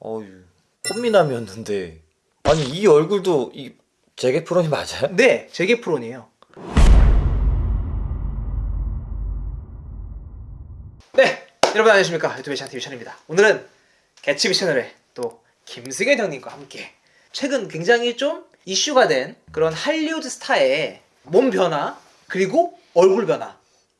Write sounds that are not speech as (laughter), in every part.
어휴 꽃미남이었는데 아니 이 얼굴도 이 제게 프로님 맞아요? 네, 제게 프론이에요. 네, 여러분 안녕하십니까 유튜브 샤 TV 션입니다. 오늘은 개츠비 채널의 또 김승현 형님과 함께 최근 굉장히 좀 이슈가 된 그런 할리우드 스타의 몸 변화 그리고 얼굴 변화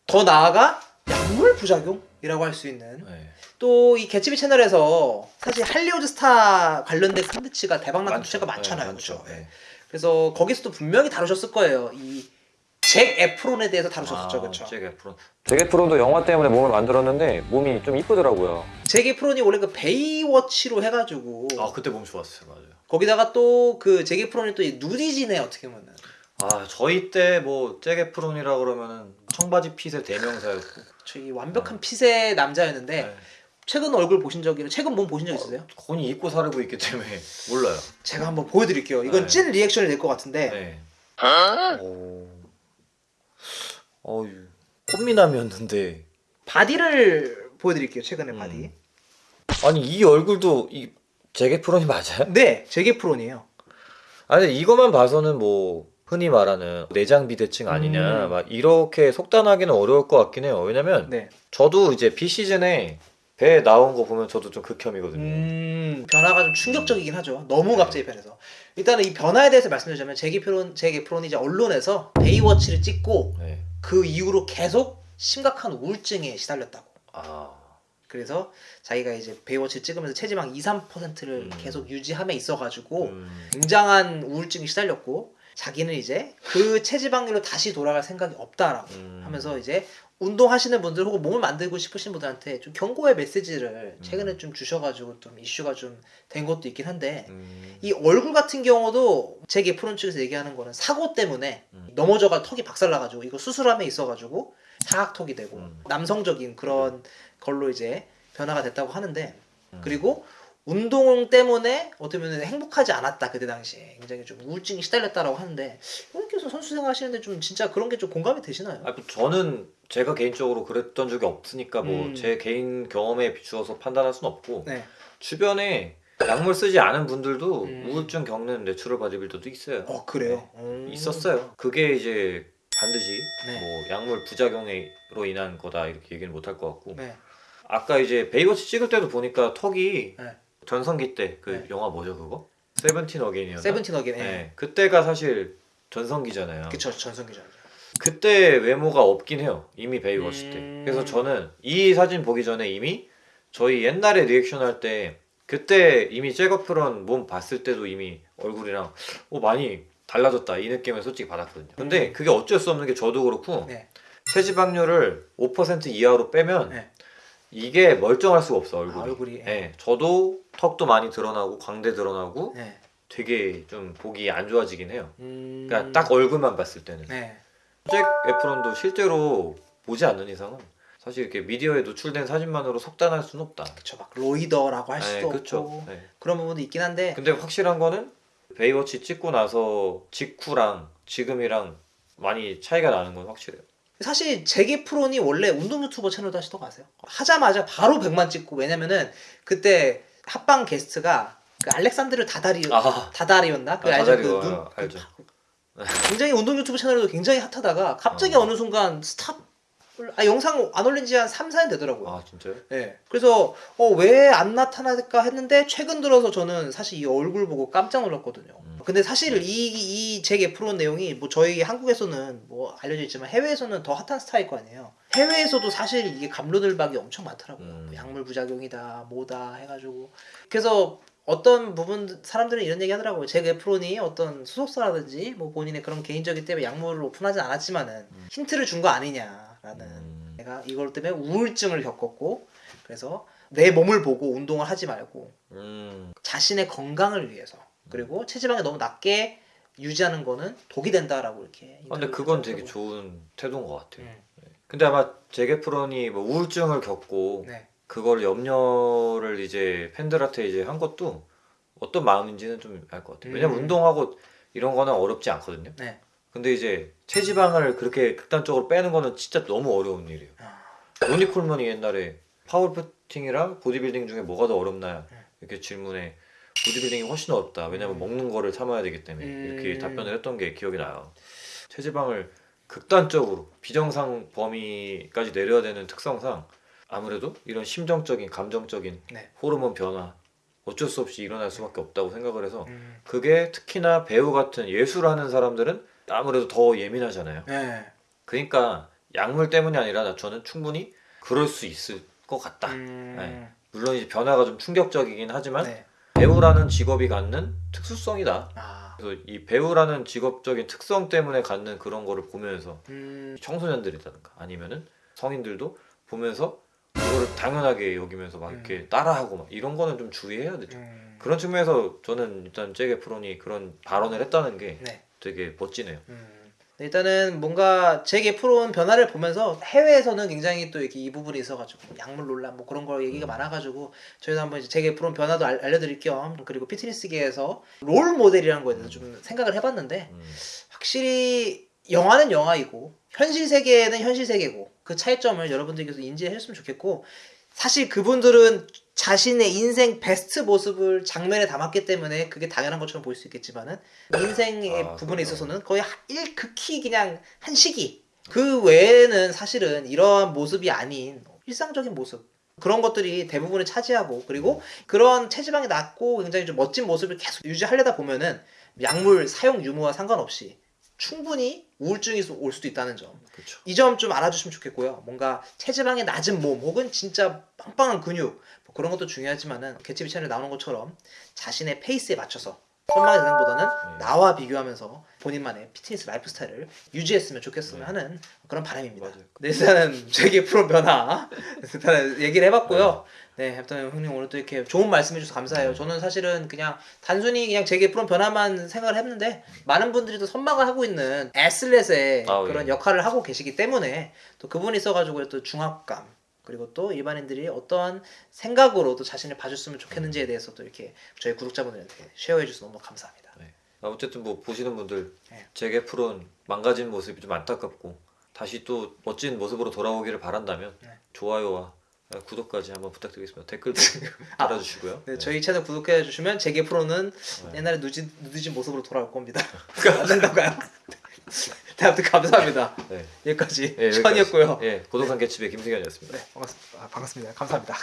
더 나아가 약물 부작용이라고 할 수 있는 네. 또 이 개츠비 채널에서 사실 할리우드 스타 관련된 컨텐츠가 대박나는. 컨텐츠가 많잖아요. 네, 많죠. 그렇죠? 네. 그래서 거기서도 분명히 다루셨을 거예요. 이 잭 에프론에 대해서 다루셨었죠, 그렇죠? 잭 에프론 잭 에프론도 영화 때문에 몸을 만들었는데 몸이 좀 이쁘더라고요. 잭 에프론이 원래 그 베이워치로 해가지고 아 그때 몸 좋았어요 맞아요 거기다가 또 그 잭 에프론이 또 누디지네 어떻게 보면. 아 저희 때 뭐 잭 에프론이라 그러면은 청바지 fit의 대명사였고 저희 완벽한 fit의 남자였는데 네. 최근 얼굴 보신 적이 최근 몸 보신 적 있으세요? 거의 잊고 살고 있기 때문에 (laughs) 몰라요 제가 한번 보여드릴게요. 이건 네. 찐 reaction이 될 것 같은데 네. 오. 어휴 꽃미남이었는데 body를 보여드릴게요. 최근에 음. body. 아니 이 얼굴도 이 잭 에프론이 맞아요? 네, 잭 에프론이에요. 아니 이거만 봐서는 뭐 흔히 말하는 내장 비대증 아니냐 음. 막 이렇게 속단하기는 어려울 것 같긴 해요 왜냐면 네. 저도 이제 비 시즌에 배 나온 거 보면 저도 좀 극혐이거든요 음, 변화가 좀 충격적이긴 하죠. 너무 네. 갑자기 변해서. 일단은 이 변화에 대해서 말씀드리자면 잭 에프론 잭 에프론이 이제 언론에서 베이워치를 찍고 네. 그 이후로 계속 심각한 우울증에 시달렸다고. 아 그래서 자기가 이제 베이워치를 찍으면서 체지방 2, 3%를 음. 계속 유지함에 있어가지고 음. 굉장한 우울증이 시달렸고 자기는 이제 그 체지방률로 다시 돌아갈 생각이 없다라고 음. 하면서 이제 운동하시는 분들 혹은 몸을 만들고 싶으신 분들한테 좀 경고의 메시지를 최근에 좀 주셔가지고 좀 이슈가 좀 된 것도 있긴 한데 음. 이 얼굴 같은 경우도 제게 프론 측에서 얘기하는 거는 사고 때문에 음. 넘어져가 턱이 박살나가지고 이거 수술함에 있어가지고 사각턱이 되고 음. 남성적인 그런 걸로 이제 변화가 됐다고 하는데 음. 그리고 운동 때문에 어떻게 보면 행복하지 않았다 그때 당시에 굉장히 좀 우울증이 시달렸다라고 하는데 형님께서 선수 생활하시는데 좀 진짜 그런 게 좀 공감이 되시나요? 아, 저는 제가 개인적으로 그랬던 적이 없으니까 뭐 음. 제 개인 경험에 비추어서 판단할 수는 없고 네. 주변에 약물 쓰지 않은 분들도 음. 우울증 겪는 natural bodybuilder도 있어요. 어 그래요? 음. 있었어요. 그게 이제 반드시 네. 뭐 약물 부작용으로 인한 거다 이렇게 얘기는 못 할 것 같고 네. 아까 이제 베이워치 찍을 때도 보니까 턱이 네. 전성기 때 그 네. 영화 뭐죠 그거? Seventeen Again이었나? Seventeen Again. 네. 네. 그때가 사실 전성기잖아요. 그쵸 전성기죠. 그때 외모가 없긴 해요. 이미 베이워치 음. 때. 그래서 저는 이 사진 보기 전에 이미 저희 옛날에 리액션 할 때 그때 이미 잭 에프론 몸 봤을 때도 이미 얼굴이랑 어, 많이 달라졌다 이 느낌을 솔직히 받았거든요. 근데 음. 그게 어쩔 수 없는 게 저도 그렇고 네. 체지방률을 5% 이하로 빼면 네. 이게 멀쩡할 수가 없어 얼굴이. 아, 얼굴이. 네, 저도 턱도 많이 드러나고 광대 드러나고 네. 되게 좀 보기 안 좋아지긴 해요. 음. 그러니까 딱 얼굴만 봤을 때는. 네. 잭 에프론도 실제로 보지 않는 이상은 사실 이렇게 미디어에 노출된 사진만으로 속단할 수는 없다. 그쵸 막 roider라고 할 네, 수도 그쵸. 없고 네. 그런 부분도 있긴 한데 근데 확실한 거는 베이워치 찍고 나서 직후랑 지금이랑 많이 차이가 나는 건 확실해요. 사실 잭 에프론이 원래 운동 유튜버 채널도 하시던 거 아세요? 하자마자 바로 100만 찍고 왜냐면은 그때 합방 게스트가 그 알렉산드라 다다리 아, 다다리였나? 그 아, 알죠? 다다리요. 그 눈, 아, 알죠. 굉장히 운동 유튜브 채널에도 굉장히 핫하다가 갑자기 어. 어. 어느 순간 stop 아 영상 안 올린 지 한 3, 4년 되더라고요. 아 진짜요? 네. 그래서 어, 왜 안 나타날까 했는데 최근 들어서 저는 사실 이 얼굴 보고 깜짝 놀랐거든요. 음. 근데 사실 이 이 잭 에프론 내용이 뭐 저희 한국에서는 뭐 알려져 있지만 해외에서는 더 핫한 스타일 거 아니에요. 해외에서도 사실 이게 갑론을박이 엄청 많더라고요. 음. 뭐 약물 부작용이다, 뭐다 해가지고 그래서 어떤 부분 사람들은 이런 얘기 하더라고요. 잭 에프론이 어떤 소속사라든지 뭐 본인의 그런 개인적인 때문에 약물을 오픈하진 않았지만은 힌트를 준 거 아니냐 라는 음. 내가 이걸 때문에 우울증을 겪었고 그래서 내 몸을 보고 운동을 하지 말고 음, 자신의 건강을 위해서 그리고 체지방이 너무 낮게 유지하는 거는 독이 된다라고 이렇게 아, 근데 그건 되게. 좋은 태도인 것 같아요. 음. 근데 아마 잭 에프론이 뭐 우울증을 겪고 네. 그걸 염려를 이제 팬들한테 이제 한 것도 어떤 마음인지는 좀 알 것 같아요. 왜냐면 음. 운동하고 이런 거는 어렵지 않거든요. 네. 근데 이제 체지방을 그렇게 극단적으로 빼는 거는 진짜 너무 어려운 일이에요. 아, 로니 콜먼이 옛날에 파워리프팅이랑 보디빌딩 중에 뭐가 더 어렵나요? 네. 이렇게 질문에 보디빌딩이 훨씬 어렵다. 왜냐면 음. 먹는 거를 참아야 되기 때문에 음. 이렇게 답변을 했던 게 기억이 나요. 체지방을 극단적으로 비정상 범위까지 내려야 되는 특성상 아무래도 이런 심정적인 감정적인 네. 호르몬 변화 어쩔 수 없이 일어날 수밖에 없다고 생각을 해서 음. 그게 특히나 배우 같은 예술하는 사람들은 아무래도 더 예민하잖아요. 네. 그러니까 약물 때문이 아니라 나- 저는 충분히 그럴 수 있을 것 같다. 음. 네. 물론 이제 변화가 좀 충격적이긴 하지만 네. 배우라는 직업이 갖는 특수성이다. 아. 그래서 이 배우라는 직업적인 특성 때문에 갖는 그런 거를 보면서 음. 청소년들이라든가 아니면은 성인들도 보면서 그거를 당연하게 여기면서 막 이렇게 따라하고 막 이런 거는 좀 주의해야 되죠. 음. 그런 측면에서 저는 일단 제게 프론이 그런 발언을 했다는 게 네. 되게 멋지네요. 음. 일단은 뭔가 제게 프로온 변화를 보면서 해외에서는 굉장히 또 이렇게 이 부분이 있어가지고 약물 논란 뭐 그런 거 얘기가 많아가지고 저희도 한번 이제 제게 프로온 변화도 알, 알려드릴 겸 그리고 피트니스계에서 롤 모델이라는 거에 대해서 좀 생각을 해봤는데 음. 확실히 영화는 영화이고 현실 세계는 현실 세계고 그 차이점을 여러분들께서 인지해 주셨으면 좋겠고 사실 그분들은 자신의 인생 베스트 모습을 장면에 담았기 때문에 그게 당연한 것처럼 보일 수 있겠지만은 인생의 아, 부분에. 있어서는 거의 한- 일 극히 그냥 한 시기 그 외에는 사실은 이러한 모습이 아닌 일상적인 모습 그런 것들이 대부분을 차지하고 그리고 그런 체지방이 낮고 굉장히 좀 멋진 모습을 계속 유지하려다 보면은 약물 사용 유무와 상관없이 충분히 우울증이 올 수도 있다는 점. 이 점 좀 알아주시면 좋겠고요. 뭔가 체지방이 낮은 몸 혹은 진짜 빵빵한 근육 뭐 그런 것도 중요하지만은 개츠비 채널에 나오는 것처럼 자신의 페이스에 맞춰서 선망의 대상보다는 네. 나와 비교하면서 본인만의 fitness lifestyle을 유지했으면 좋겠으면 네. 하는 그런 바람입니다. 맞아요. 네, 일단은 (laughs) 잭 에프론 변화 일단은 얘기를 해봤고요. 네, 일단 형님 오늘 또 이렇게 좋은 말씀해주셔서 감사해요. 네. 저는 사실은 그냥 단순히 그냥 잭 에프론 변화만 생각을 했는데 많은 분들이 또 선망을 하고 있는 애슬렛의 아, 그런 예. 역할을 하고 계시기 때문에 또 그분이 있어가지고 또 중압감 그리고 또 일반인들이 어떠한 생각으로 또 자신을 봐줬으면 좋겠는지에 대해서 또 이렇게 저희 구독자분들한테 쉐어해 주셔서 너무 감사합니다. 아, 어쨌든 뭐 보시는 분들 네. 제게 프론 망가진 모습이 좀 안타깝고 다시 또 멋진 모습으로 돌아오기를 바란다면 네. 좋아요와 구독까지 한번 부탁드리겠습니다. 댓글도 (laughs) 아, 달아주시고요. 네, 저희 채널 구독해 주시면 제게 프로는 네. 옛날에 누진, 누드진 모습으로 돌아올 겁니다. (laughs) (laughs) 안 된다고요? 네, 아무튼 감사합니다. 네. 여기까지 예, 여기까지. 천이었고요. 예, 고독한 개츠의 김승현이었습니다. 네, 반갑습니다. 아, 반갑습니다. 감사합니다.